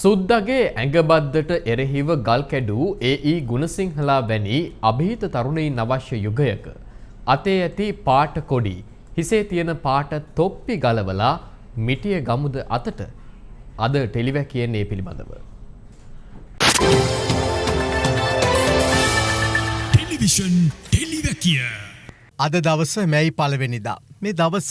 සුද්දගේ ඇඟබද්දට එරෙහිව ගල් කැඩූ ඒ.ඊ. ගුණසිංහලා වැනි අභීත තරුණයින් අවශ්‍ය යුගයක අතේ ඇති පාට කොඩි හිසේ තියෙන පාට තොප්පි ගලවලා මිටිය ගමුද අතට අද ටෙලිවැකියෙන් ඒ පිළිබඳව. ටෙලිවිෂන් ටෙලිවැකිය අද දවස මැයි පලවෙනිදා. මේ දවස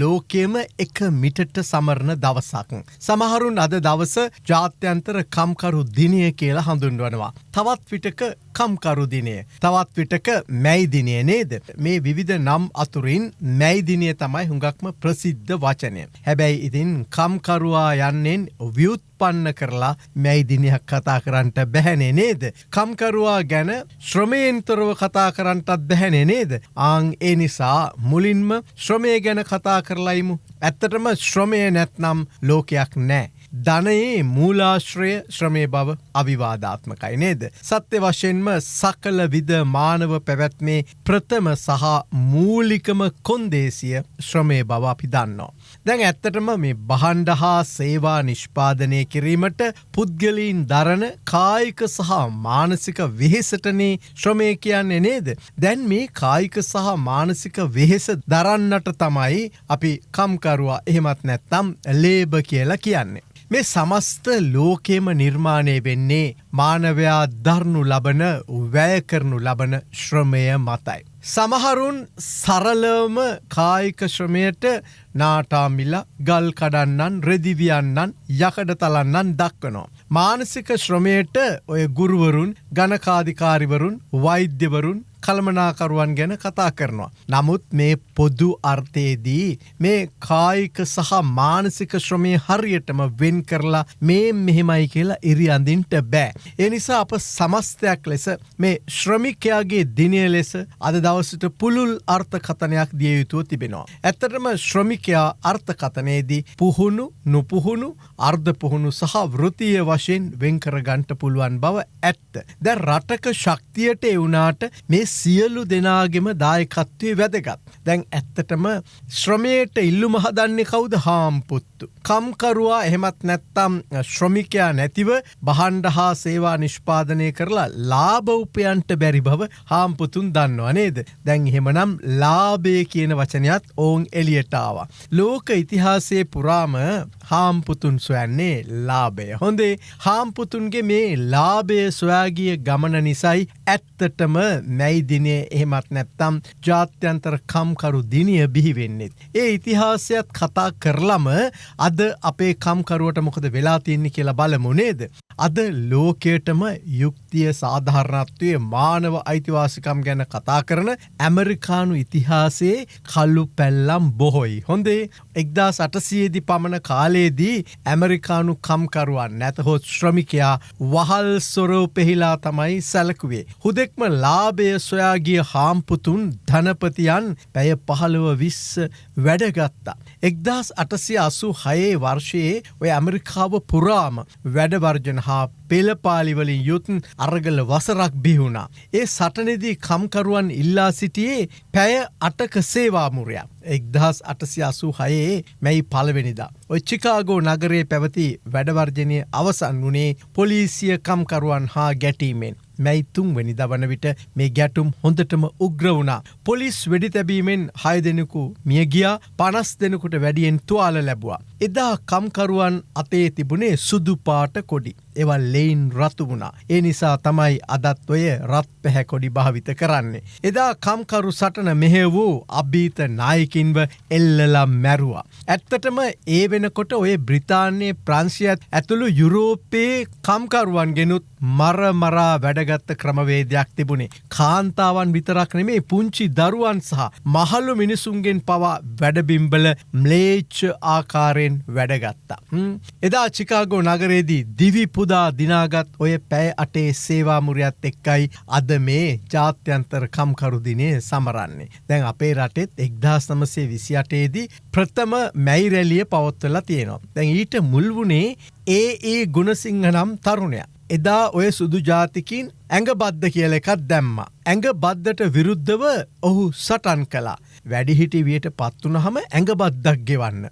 ලෝකයම එක මිටට සමරණ දවසක්. සමහරුන් අද දවස ජාත්‍යන්තර කම්කරු දිනය කියලා හඳුන්වනවා. තවත් විටක කම්කරු දිනය. තවත් විටක මැයිදිනය නේද. මේ විවිධ නම් අතුරින් මැයිදිනය තමයි හුඟක්ම ප්‍රසිද්ධ වචනය. හැබැයි ඉතින් කම්කරුවා යන්නෙන් වියුත් පන්න කරලා මැයිදිනයක් කතා කරන්නට බැහැනේ නේද. කම්කරුවා ගැන ශ්‍රමයෙන්තරව කතා කරන්නටත් බැහැනේ නේද. ආං ඒ නිසා මුලින්ම ශ්‍රමය ගැන කතා කරලයිමු. ඇත්තටම ශ්‍රමය නැත්නම් ලෝකයක් නෑ. ධනයේ මූලාශ්‍රය ශ්‍රමය බව අවිවාධාත්මකයි නේද. සත්‍ය වශයෙන්ම සකල විද මානව පැවැත්මේ ප්‍රථම සහ මූලිකම කොන්දේසිය ශ්‍රමය බව අපි දන්නවා. දැන් ඇත්තටම මේ බහන්ඩ හා සේවා නිෂ්පාදනය කිරීමට පුද්ගලීන් දරන කායික සහ මානසික වෙහෙසටනේ ශ්‍රමය කියන්නේ නේද. දැන් මේ කායික සහ මානසික වෙහෙස දරන්නට තමයි අපි කම්කරුවා එහෙමත් නැත්තම් ලේබ කියලා කියන්නේ. මේ සමස්ත ලෝකෙම නිර්මාණය වෙන්නේ මානවයා දරනු ලබන වැය කරනු ලබන ශ්‍රමය මතයි. සමහරුන් සරලවම කායික ශ්‍රමයට නාටාමිල ගල් කඩන්නන් රෙදිවියන්නන් යකඩ තලන්නන් දක්වනවා. මානසික ශ්‍රමයට ඔය ගුරුවරුන් ගණකාධිකාරිවරුන් වෛද්‍යවරුන් කළමනාකරුවන් ගැන කතා කරනවා. නමුත් මේ පොදු අර්ථයේදී මේ කායික සහ මානසික ශ්‍රමය හරියටම වෙන් කරලා මේ මෙහෙමයි කියලා ඉරි අඳින්ට බෑ. ඒ නිසා අප සමස්තයක් ලෙස මේ ශ්‍රමිකයාගේ දිනය ලෙස අද දවසට පුළුල් අර්ථකතනයක් දිය යුතුව තිබෙනවා. ඇත්තටම ශ්‍රමිකයා අර්ථකතනයේදී පුහුණු නොපුහුණු අර්ධ පුහුණු සහ වෘතිය වශයෙන් වෙන්කර ගන්ට පුළුවන් බව ඇත්ත. දැ රටක ශක්තියට එවුනාට මේ සියලු දෙනාගෙම දායකත්වය වැදගත්. දැන් ඇත්තටම ශ්‍රමයට ඉල්ලු මහදන්නේ කවුද හාම්පුත්තු. කම්කරුවා එහෙමත් නැත්තම් ශ්‍රමිකයා නැතිව බහන්ඩ හා සේවා නිෂ්පාදනය කරලා ලාභෞපයන්ට බැරි බව හාම්පුතුන් දන්නවා නේද. දැන් එහෙමනම් ලාබේ කියන වචනයත් ඔවුන් එලියටාව. ලෝක ඉතිහාසයේ පුරාම හාම්පුතුන් සොයන්නේ ලාබය. හොඳේ හාම්පුතුන්ගේ මේ ලාබය සොයාගිය ගමන නිසයි ඇත්තටම මැයිදිනය එහෙමත් නැත්තම් ජාත්‍යන්තර කම්කරු දිනිය බිහිවෙන්නෙත්. ඒ ඉතිහාසයත් කතා කරලම අද අපේ කම්කරුවට මොකද වෙලා තියන්නේ කියලා බලමුනේද. අද ලෝකයටම යුක්තිය සාධාරණත්වය මානව අයිතිවාසිකම් ගැන කතා කරන ඇමරිකානු ඉතිහාසයේ කල්ලු පැල්ලම් බොහොයි. හොඳේ එක්දා සටසියේදි පමණ කාලයේදී ඇමරිකානු කම්කරුවන් නැතහොත් ශ්‍රමිකයා වහල් සොරෝ පෙහිලා තමයි සැලකුවේ. හුදෙක්ම ලාබය සොයාගිය හාම්පුතුන් ධනපතියන් පැය පහළව විස්ස වැඩගත්තා. එක්දස් අටසිය අසු හයේ වර්ෂයේ ඔය ඇමරිකාව පුරාම වැඩවර්ජන හා පෙළපාලිවලින් යුතුන් අරගල වසරක් බිහුණා. ඒ සටනෙදී කම්කරුවන් ඉල්ලා සිටියේ පැය අටක සේවාමුරයක්. එක්දහස් අටසි අසූ හයේ මැයි පලවෙනිදා. ඔය චිකාගෝ නගරේ පැවති වැඩවර්ජනය අවසන් වනේ පොලිසිය කම්කරුවන් හා ගැටීමෙන්. මැයිතුන් වැනි දවන විට මේ ගැටුම් හොඳටම උග්‍ර වුණා. පොලිස් වෙඩි තැබීමෙන් හය දෙනෙකු මියගියා පනස් දෙනෙකුට වැඩියෙන් තුවාල ලැබවා. එදා කම්කරුවන් අතේ තිබුණේ සුදුපාට කොඩි. එවල් ලෙයින් රතු වුණා. ඒ නිසා තමයි අදත් ඔය රත් පැහැකොඩි භාවිත කරන්නේ. එදා කම්කරු සටන මෙහෙ වූ අභීත නායකින්ව එල්ලලා මැරුවා. ඇත්තටම ඒ වෙනකොට ඔය බ්‍රිතාන්‍යයේ ප්‍රංශයත් ඇතුළු යුරෝපයේ කම්කරුවන් ගෙනුත් මරමරා වැඩගත්ත ක්‍රමවේදයක් තිබුණේ. කාන්තාවන් විතරක් නෙමේ පුංචි දරුවන් සහ මහල්ලු මිනිසුන්ගෙන් පවා වැඩබිම්බල ම්ලේච්ච ආකාරයෙන් වැඩගත්තා. එදා චිකාගෝ නගරේදී දිවිපු පුදා දිනාගත් ඔය පැය අටේ සේවාමුරයත් එක්කයි අද මේ ජාත්‍යන්තර කම්කරුදිනේ සමරන්නේ. දැන් අපේ රටෙත් එක්දා සමසේ විසි අටේදී ප්‍රථම මැයිරැලිය පවත්වලා තියෙනවා. දැන් ඊට මුල්වුණේ ඒ ඒ ගුණසිංහ නම් තරුණයක්. එදා ඔය සුදු ජාතිකින් ඇඟ බද්ධ කියල එකත් දැම්ම. ඇඟ බද්ධට විරුද්ධව ඔහු සටන් කලා. වැඩිහිටි වියට පත්වනහම ඇඟ බද්දක් ගෙවන්න.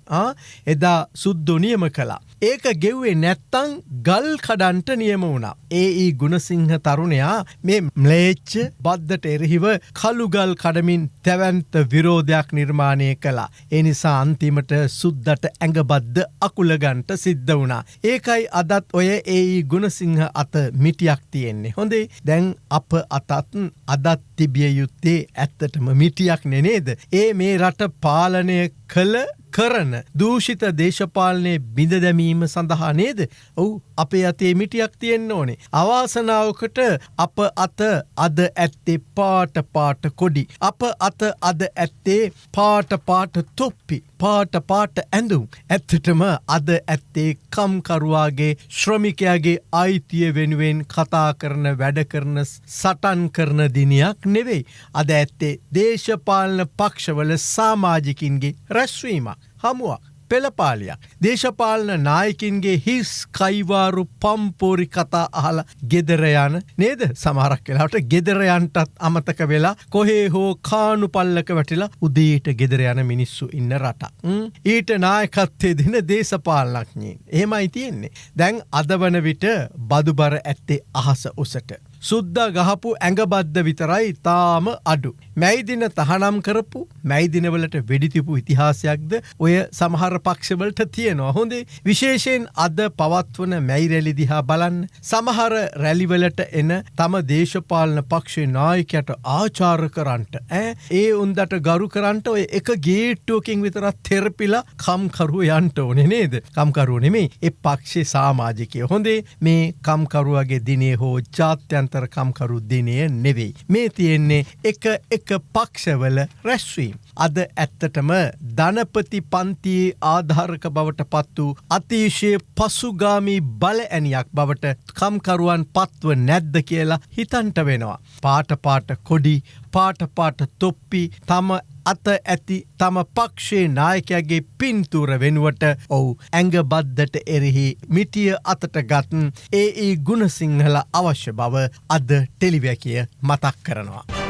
එදා සුද්දොනියම කලා. ඒක ගෙව්වේ නැත්තං ගල් කඩන්ට නියම වුණා. ඒ ඒ ගුණසිංහ තරුණයා මේ ම්ලේච්ච බද්ධට එරහිව කළුගල් කඩමින් තැවන්ත විරෝධයක් නිර්මාණය කළා. එනිසා අන්තිමට සුද්දට ඇඟබද්ද අකුලගන්ට සිද්ධ වුණා. ඒකයි අදත් ඔය ඒ ගුණසිංහ අත මිටියක් තියෙන්නේ. හොඳේ දැන් අප අතත්න් අදත් තිබිය යුත්තේ ඇත්තටම මිටියක් නෙනේද. ඒ මේ රට පාලනය කළ කරන දූෂිත දේශපාලනය බිඳ දැමීම සඳහා නේද ඔවු අපේ අතේ මිටියක් තියෙන්න්න ඕනේ. අවාසනාවකට අප අත අද ඇත්තේ පාට පාට කොඩි. අප අත අද ඇත්තේ පාට පාට තොප්පි. පාට පාට ඇඳුම්. ඇත්තටම අද ඇත්තේ කම්කරුවාගේ ශ්‍රමිකයාගේ අයිතිය වෙනුවෙන් කතා කරන වැඩ කරන සටන් කරන දිනයක් නෙවෙයි. අද ඇත්තේ දේශපාලන පක්ෂවල සාමාජිකින්ගේ රැස්වීමක්. හමුවක්. පෙළපාලියක්. දේශපාලන නායකින්ගේ හිස් කයිවාරු පම්පෝරි කතා අහල ගෙදර යන නේද සමහරක් වෙලාට ගෙදරයන්ටත් අමතක වෙලා කොහේ හෝ කානු පල්ලක වැටිලා උදේට ගෙදර යන මිනිස්සු ඉන්න රට. ඊට නායකත්තේ දෙන දේශපාලනක්ඥයෙන්. එහෙමයි තියෙන්නේ. දැන් අද වන විට බදුබර ඇත්තේ අහස උසට. සුද්දා ගහපු ඇඟබද්ද විතරයි තාම අඩු. මැයිදින තහනම් කරපු මැයිදිනවලට වෙඩිතිපු ඉතිහාසයක්ද ඔය සමහර පක්ෂවලට තියෙනවා. හොඳේ විශේෂයෙන් අද පවත්වන මැයිරැලි දිහා බලන්න. සමහර රැලිවලට එන තම දේශපාලන පක්ෂේ නායකයට ආචාර කරන්ට ඇ ඒ උන්දට ගරු කරන්ට ඔය එක ගේට්ටුවකින් විතරත් තෙරපිලා කම්කරුව යන්ට ඕනෙ නේද? කම්කරුව නෙමේ එ පක්ෂේ සාමාජිකය. හොඳේ මේ කම්කරුවගේ දිනේ හෝ ජාත්‍යන්ත අභ්‍යන්තරකම්කරු දිනය නෙවෙයි. මේ තියෙන්නේ එක එක පක්ෂවල රැස්වීම්. අද ඇත්තටම ධනපති පන්තියේ ආධාරක බවට පත් වූ අතිශය පසුගාමී බල ඇනියක් බවට කම්කරුවන් පත්ව නැද්ද කියලා හිතන්ට වෙනවා. පාටපාට කොඩි පාටපාට තොප්පි තම අත ඇති තම පක්ෂේ නායකයාගේ පින්තුර වෙනුවට ඔවු ඇඟ බද්ධට එරෙහි මිටිය අතට ගත්න් ඒ ඒ ගුණසිංහල අවශ්‍ය බව අද ටෙලිවැකිය මතක් කරනවා.